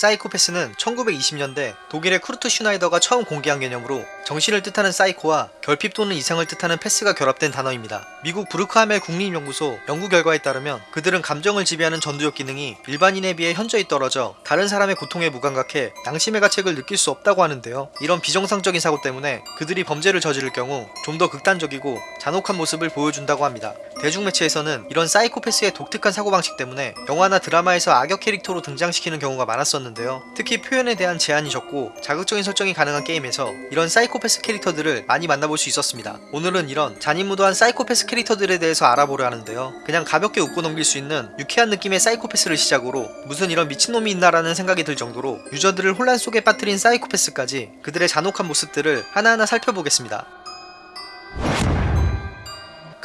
사이코패스는 1920년대 독일의 쿠르트 슈나이더가 처음 공개한 개념으로 정신을 뜻하는 사이코와 결핍 또는 이상을 뜻하는 패스가 결합된 단어입니다. 미국 브루크하멜 국립연구소 연구 결과에 따르면 그들은 감정을 지배하는 전두엽 기능이 일반인에 비해 현저히 떨어져 다른 사람의 고통에 무감각해 양심의 가책을 느낄 수 없다고 하는데요. 이런 비정상적인 사고 때문에 그들이 범죄를 저지를 경우 좀 더 극단적이고 잔혹한 모습을 보여준다고 합니다. 대중매체에서는 이런 사이코패스의 독특한 사고방식 때문에 영화나 드라마에서 악역 캐릭터로 등장시키는 경우가 많았었는데 요. 특히 표현에 대한 제한이 적고 자극적인 설정이 가능한 게임에서 이런 사이코패스 캐릭터들을 많이 만나볼 수 있었습니다. 오늘은 이런 잔인무도한 사이코패스 캐릭터들에 대해서 알아보려 하는데요. 그냥 가볍게 웃고 넘길 수 있는 유쾌한 느낌의 사이코패스를 시작으로 무슨 이런 미친놈이 있나라는 생각이 들 정도로 유저들을 혼란 속에 빠뜨린 사이코패스까지 그들의 잔혹한 모습들을 하나하나 살펴보겠습니다.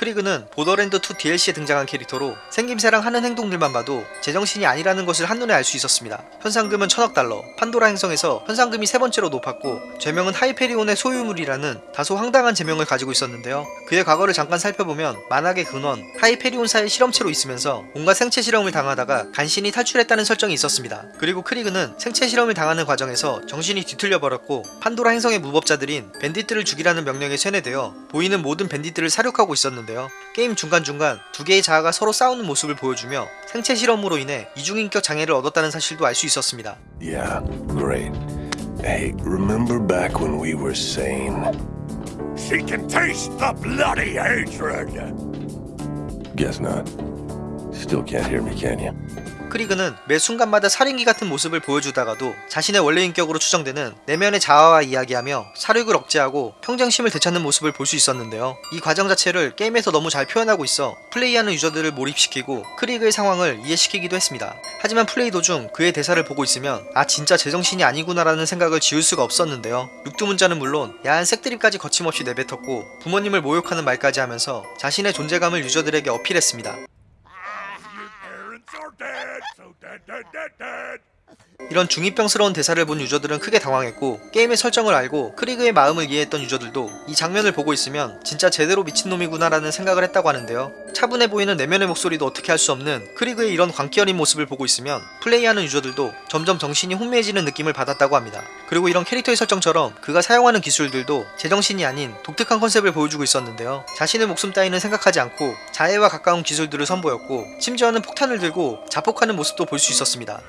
크리그는 보더랜드2 DLC에 등장한 캐릭터로 생김새랑 하는 행동들만 봐도 제정신이 아니라는 것을 한눈에 알 수 있었습니다. 현상금은 천억 달러, 판도라 행성에서 현상금이 세 번째로 높았고 죄명은 하이페리온의 소유물이라는 다소 황당한 죄명을 가지고 있었는데요. 그의 과거를 잠깐 살펴보면 만악의 근원, 하이페리온사의 실험체로 있으면서 온갖 생체 실험을 당하다가 간신히 탈출했다는 설정이 있었습니다. 그리고 크리그는 생체 실험을 당하는 과정에서 정신이 뒤틀려 버렸고 판도라 행성의 무법자들인 밴디트를 죽이라는 명령에 쇠뇌되어 보이는 모든 밴디트를 사륙하고 있었는데요. 게임 중간중간 두 개의 자아가 서로 싸우는 모습을 보여주며 생체 실험으로 인해 이중인격 장애를 얻었다는 사실도 알 수 있었습니다. Yeah, great. Hey, remember back when we were sane? She can taste the bloody hatred. Guess not. Still can't hear me, can you? 크리그는 매 순간마다 살인기 같은 모습을 보여주다가도 자신의 원래 인격으로 추정되는 내면의 자아와 이야기하며 사륙을 억제하고 평정심을 되찾는 모습을 볼 수 있었는데요. 이 과정 자체를 게임에서 너무 잘 표현하고 있어 플레이하는 유저들을 몰입시키고 크리그의 상황을 이해시키기도 했습니다. 하지만 플레이 도중 그의 대사를 보고 있으면 아 진짜 제정신이 아니구나라는 생각을 지울 수가 없었는데요. 육두문자는 물론 야한 색드립까지 거침없이 내뱉었고 부모님을 모욕하는 말까지 하면서 자신의 존재감을 유저들에게 어필했습니다. dead, dead, dead, dead. 이런 중이병스러운 대사를 본 유저들은 크게 당황했고 게임의 설정을 알고 크리그의 마음을 이해했던 유저들도 이 장면을 보고 있으면 진짜 제대로 미친놈이구나 라는 생각을 했다고 하는데요. 차분해 보이는 내면의 목소리도 어떻게 할 수 없는 크리그의 이런 광기 어린 모습을 보고 있으면 플레이하는 유저들도 점점 정신이 혼미해지는 느낌을 받았다고 합니다. 그리고 이런 캐릭터의 설정처럼 그가 사용하는 기술들도 제정신이 아닌 독특한 컨셉을 보여주고 있었는데요. 자신의 목숨 따위는 생각하지 않고 자해와 가까운 기술들을 선보였고 심지어는 폭탄을 들고 자폭하는 모습도 볼 수 있었습니다.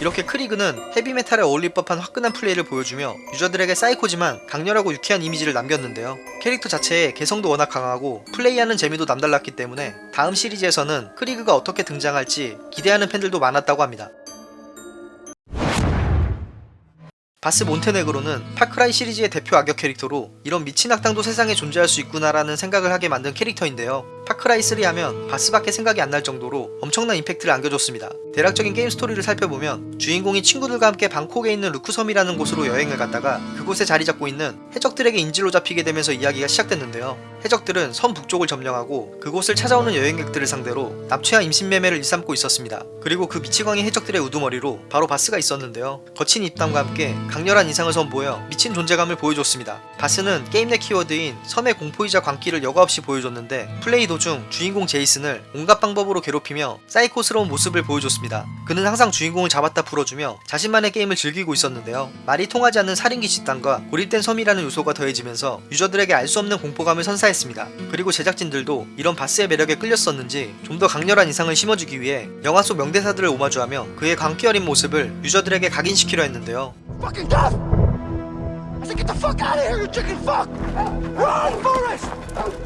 이렇게 크리그는 헤비메탈에 어울릴 법한 화끈한 플레이를 보여주며 유저들에게 사이코지만 강렬하고 유쾌한 이미지를 남겼는데요. 캐릭터 자체의 개성도 워낙 강하고 플레이하는 재미도 남달랐기 때문에 다음 시리즈에서는 크리그가 어떻게 등장할지 기대하는 팬들도 많았다고 합니다. 바스 몬테네그로는 파크라이 시리즈의 대표 악역 캐릭터로 이런 미친 악당도 세상에 존재할 수 있구나라는 생각을 하게 만든 캐릭터인데요. 파크라이 3 하면 바스밖에 생각이 안 날 정도로 엄청난 임팩트를 안겨줬습니다. 대략적인 게임 스토리를 살펴보면 주인공이 친구들과 함께 방콕에 있는 루크섬이라는 곳으로 여행을 갔다가 그곳에 자리 잡고 있는 해적들에게 인질로 잡히게 되면서 이야기가 시작됐는데요. 해적들은 섬 북쪽을 점령하고 그곳을 찾아오는 여행객들을 상대로 납치와 인신매매를 일삼고 있었습니다. 그리고 그 미치광이 해적들의 우두머리로 바로 바스가 있었는데요. 거친 입담과 함께 강렬한 인상을 선보여 미친 존재감을 보여줬습니다. 바스는 게임 내 키워드인 섬의 공포이자 광기를 여과 없이 보여줬는데 플레이 도중 주인공 제이슨을 온갖 방법으로 괴롭히며 사이코스러운 모습을 보여줬습니다. 그는 항상 주인공을 잡았다 풀어주며 자신만의 게임을 즐기고 있었는데요. 말이 통하지 않는 살인기 집단과 고립된 섬이라는 요소가 더해지면서 유저들에게 알 수 없는 공포감을 선사했습니다. 그리고 제작진들도 이런 바스의 매력에 끌렸었는지 좀 더 강렬한 인상을 심어주기 위해 영화 속 명대사들을 오마주하며 그의 광기 어린 모습을 유저들에게 각인시키려 했는데요. I get the fuck out of here, you chicken fuck! Run, Forrest!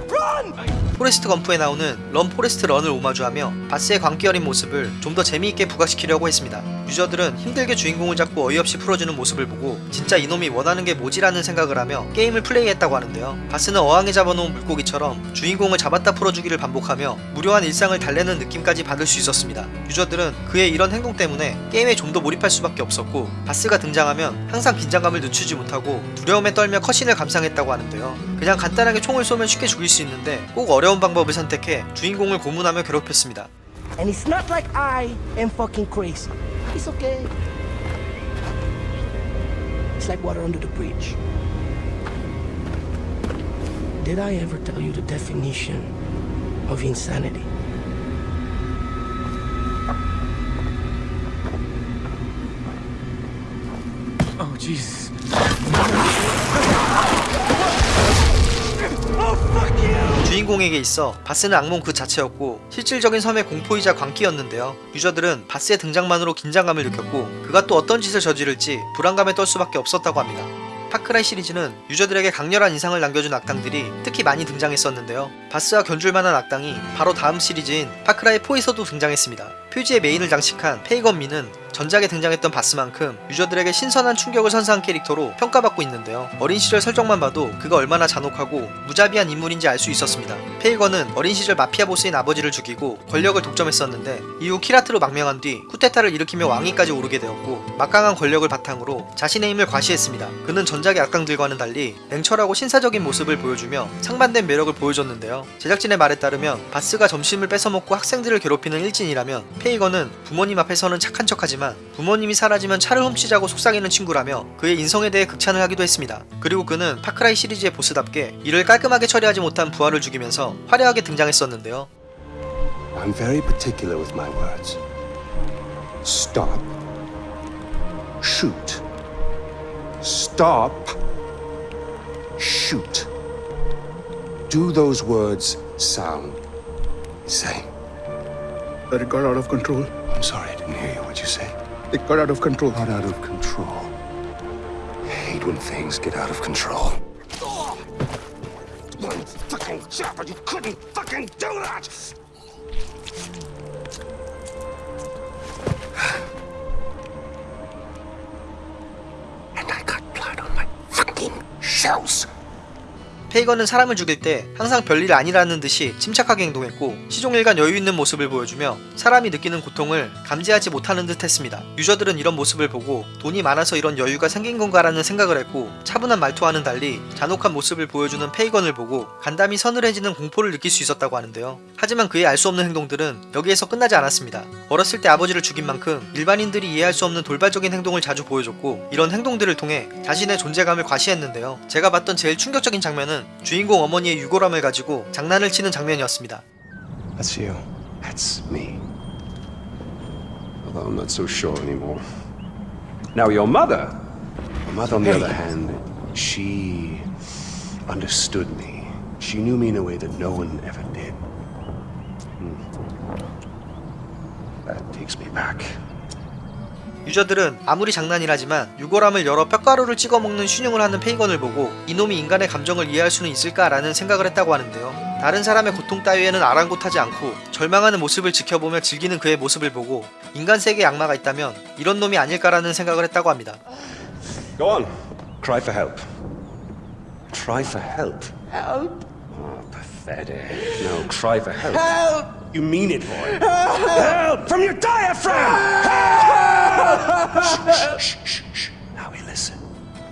Run! 포레스트 검프에 나오는 Run Forrest Run을 오마주하며 바스의 광기 어린 모습을 좀 더 재미있게 부각시키려고 했습니다. 유저들은 힘들게 주인공을 잡고 어이없이 풀어주는 모습을 보고 진짜 이놈이 원하는 게 뭐지라는 생각을 하며 게임을 플레이했다고 하는데요. 바스는 어항에 잡아놓은 물고기처럼 주인공을 잡았다 풀어주기를 반복하며 무료한 일상을 달래는 느낌까지 받을 수 있었습니다. 유저들은 그의 이런 행동 때문에 게임에 좀 더 몰입할 수밖에 없었고 바스가 등장하면 항상 긴장감을 늦추지 못하고 두려움에 떨며 cutscene을 감상했다고 하는데요. 그냥 간단하게 총을 쏘면 쉽게 죽일 수 있는데 꼭 어려운 방법을 선택해 주인공을 고문하며 괴롭혔습니다. And it's not like I am fucking crazy. It's okay. It's like water under the bridge. Did I ever tell you the definition of insanity? Oh, Jesus. 주인공에게 있어 바스는 악몽 그 자체였고 실질적인 섬의 공포이자 광기였는데요. 유저들은 바스의 등장만으로 긴장감을 느꼈고 그가 또 어떤 짓을 저지를지 불안감에 떨 수밖에 없었다고 합니다. 파크라이 시리즈는 유저들에게 강렬한 인상을 남겨준 악당들이 특히 많이 등장했었는데요. 바스와 견줄만한 악당이 바로 다음 시리즈인 파크라이 4에서도 등장했습니다. 표지에 메인을 장식한 페이건 민은 전작에 등장했던 바스만큼 유저들에게 신선한 충격을 선사한 캐릭터로 평가받고 있는데요. 어린 시절 설정만 봐도 그가 얼마나 잔혹하고 무자비한 인물인지 알 수 있었습니다. 페이건은 어린 시절 마피아 보스인 아버지를 죽이고 권력을 독점했었는데 이후 키라트로 망명한 뒤 쿠데타를 일으키며 왕위까지 오르게 되었고 막강한 권력을 바탕으로 자신의 힘을 과시했습니다. 그는 전작의 악당들과는 달리 냉철하고 신사적인 모습을 보여주며 상반된 매력을 보여줬는데요. 제작진의 말에 따르면 바스가 점심을 뺏어먹고 학생들을 괴롭히는 일진이라면 페이건은 부모님 앞에서는 착한 척하지만 부모님이 사라지면 차를 훔치자고 속삭이는 친구라며 그의 인성에 대해 극찬을 하기도 했습니다. 그리고 그는 파크라이 시리즈의 보스답게 이를 깔끔하게 처리하지 못한 부하를 죽이면서 화려하게 등장했었는데요. I'm very particular with my words. Stop. Shoot. Stop. Shoot. Do those words sound the same? That it got out of control. I'm sorry, I didn't hear you. What'd you say? It got out of control. Not out of control. I hate when things get out of control. Oh! One fucking job, but you couldn't fucking do that! And I got blood on my fucking shoes. 페이건은 사람을 죽일 때 항상 별일 아니라는 듯이 침착하게 행동했고 시종일관 여유 있는 모습을 보여주며 사람이 느끼는 고통을 감지하지 못하는 듯 했습니다. 유저들은 이런 모습을 보고 돈이 많아서 이런 여유가 생긴 건가라는 생각을 했고 차분한 말투와는 달리 잔혹한 모습을 보여주는 페이건을 보고 간담이 서늘해지는 공포를 느낄 수 있었다고 하는데요. 하지만 그의 알 수 없는 행동들은 여기에서 끝나지 않았습니다. 어렸을 때 아버지를 죽인 만큼 일반인들이 이해할 수 없는 돌발적인 행동을 자주 보여줬고 이런 행동들을 통해 자신의 존재감을 과시했는데요. 제가 봤던 제일 충격적인 장면은 주인공 어머니의 유골함을 가지고 장난을 치는 장면이었습니다. That's you. That's me. Although I'm not so sure anymore. Now, your mother. My mother, on the other hand, she understood me. She knew me in a way that no one ever did. Hmm. That takes me back. 유저들은 아무리 장난이라지만 유골함을 열어 뼈가루를 찍어 먹는 슈늉을 하는 페이건을 보고 이놈이 인간의 감정을 이해할 수는 있을까라는 생각을 했다고 하는데요. 다른 사람의 고통 따위에는 아랑곳하지 않고 절망하는 모습을 지켜보며 즐기는 그의 모습을 보고 인간 세계에 악마가 있다면 이런 놈이 아닐까라는 생각을 했다고 합니다. Go on. Cry for help. Cry for help. Help! Oh, pathetic. No, cry for help. Help! You mean it, boy. Help! From your diaphragm! Help! No, no.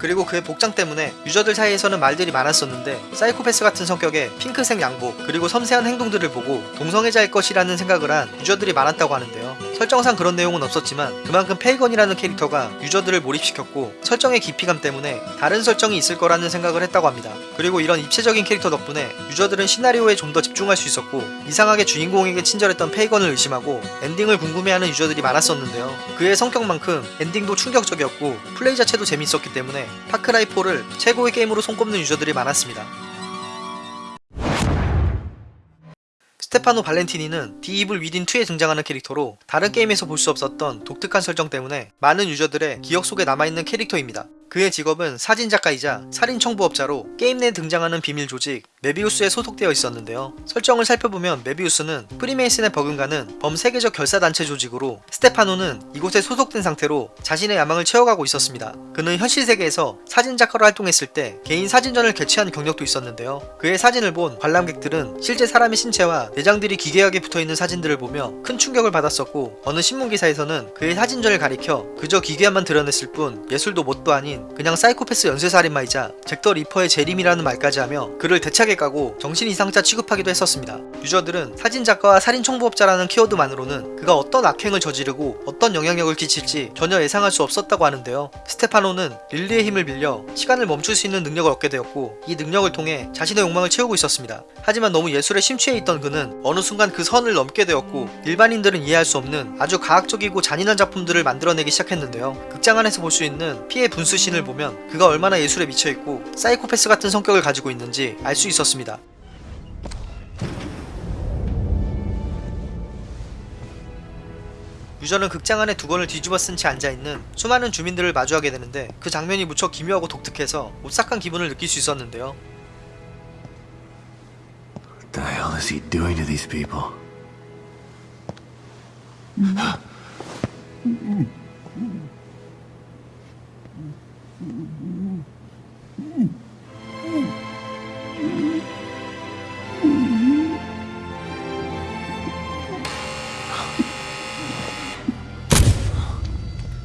그리고 그의 복장 때문에 유저들 사이에서는 말들이 많았었는데 사이코패스 같은 성격의 핑크색 양복 그리고 섬세한 행동들을 보고 동성애자일 것이라는 생각을 한 유저들이 많았다고 하는데요. 설정상 그런 내용은 없었지만 그만큼 페이건이라는 캐릭터가 유저들을 몰입시켰고 설정의 깊이감 때문에 다른 설정이 있을 거라는 생각을 했다고 합니다. 그리고 이런 입체적인 캐릭터 덕분에 유저들은 시나리오에 좀 더 집중할 수 있었고 이상하게 주인공에게 친절했던 페이건을 의심하고 엔딩을 궁금해하는 유저들이 많았었는데요. 그의 성격만큼 엔딩도 충격적이었고 플레이 자체도 재밌었기 때문에 Far Cry 4를 최고의 게임으로 손꼽는 유저들이 많았습니다. 스테파노 발렌티니는 The Evil Within 2에 등장하는 캐릭터로 다른 게임에서 볼 수 없었던 독특한 설정 때문에 많은 유저들의 기억 속에 남아있는 캐릭터입니다. 그의 직업은 사진작가이자 살인청부업자로 게임 내에 등장하는 비밀 조직 메비우스에 소속되어 있었는데요. 설정을 살펴보면 메비우스는 프리메이슨에 버금가는 범세계적 결사단체 조직으로 스테파노는 이곳에 소속된 상태로 자신의 야망을 채워가고 있었습니다. 그는 현실 세계에서 사진작가로 활동했을 때 개인 사진전을 개최한 경력도 있었는데요. 그의 사진을 본 관람객들은 실제 사람의 신체와 내장들이 기괴하게 붙어있는 사진들을 보며 큰 충격을 받았었고 어느 신문기사에서는 그의 사진전을 가리켜 그저 기괴함만 드러냈을 뿐 예술도 뭣도 아닌 그냥 사이코패스 연쇄살인마이자 Jack the Ripper의 재림이라는 말까지 하며 그를 대차게 까고 정신 이상자 취급하기도 했었습니다. 유저들은 사진 작가와 살인 청부업자라는 키워드만으로는 그가 어떤 악행을 저지르고 어떤 영향력을 끼칠지 전혀 예상할 수 없었다고 하는데요. 스테파노는 릴리의 힘을 빌려 시간을 멈출 수 있는 능력을 얻게 되었고 이 능력을 통해 자신의 욕망을 채우고 있었습니다. 하지만 너무 예술에 심취해 있던 그는 어느 순간 그 선을 넘게 되었고 일반인들은 이해할 수 없는 아주 과학적이고 잔인한 작품들을 만들어내기 시작했는데요. 극장 안에서 볼 수 있는 피해 분수신 을 보면 그가 얼마나 예술에 미쳐 있고 사이코패스 같은 성격을 가지고 있는지 알 수 있었습니다. 유저는 극장 안에 두건을 뒤집어 쓴 채 앉아있는 수많은 주민들을 마주하게 되는데 그 장면이 무척 기묘하고 독특해서 오싹한 기분을 느낄 수 있었는데요. What the hell is he doing to these people?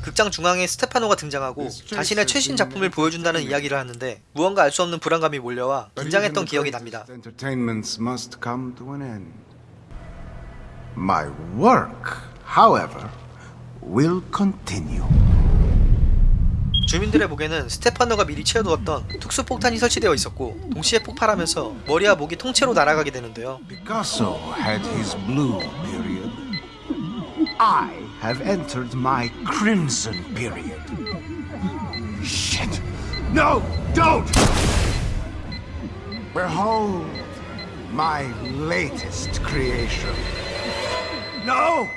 극장 중앙에 스테파노가 등장하고 자신의 최신 작품을 보여준다는 이야기를 하는데 무언가 알 수 없는 불안감이 몰려와 긴장했던 기억이 납니다. An end. My work, however, will continue. 주민들의 목에는 스테파노가 미리 채워두었던 특수폭탄이 설치되어 있었고 동시에 폭발하면서 머리와 목이 통째로 날아가게 되는데요. Picasso had his blue period. I have entered my crimson period. Shit! No, don't! Behold my latest creation. No!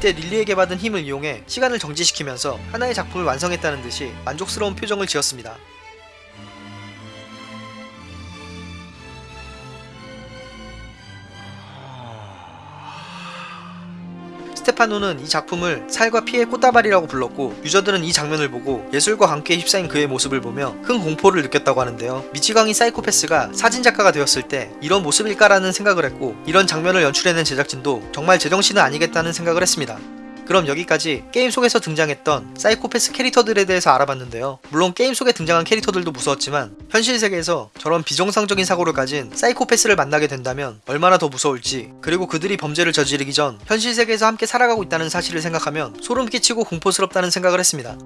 이때 릴리에게 받은 힘을 이용해 시간을 정지시키면서 하나의 작품을 완성했다는 듯이 만족스러운 표정을 지었습니다. 스테파노는 이 작품을 살과 피의 꽃다발이라고 불렀고 유저들은 이 장면을 보고 예술과 함께 휩싸인 그의 모습을 보며 큰 공포를 느꼈다고 하는데요. 미치광이 사이코패스가 사진작가가 되었을 때 이런 모습일까라는 생각을 했고 이런 장면을 연출해낸 제작진도 정말 제정신은 아니겠다는 생각을 했습니다. 그럼 여기까지 게임 속에서 등장했던 사이코패스 캐릭터들에 대해서 알아봤는데요. 물론 게임 속에 등장한 캐릭터들도 무서웠지만 현실 세계에서 저런 비정상적인 사고를 가진 사이코패스를 만나게 된다면 얼마나 더 무서울지 그리고 그들이 범죄를 저지르기 전 현실 세계에서 함께 살아가고 있다는 사실을 생각하면 소름 끼치고 공포스럽다는 생각을 했습니다.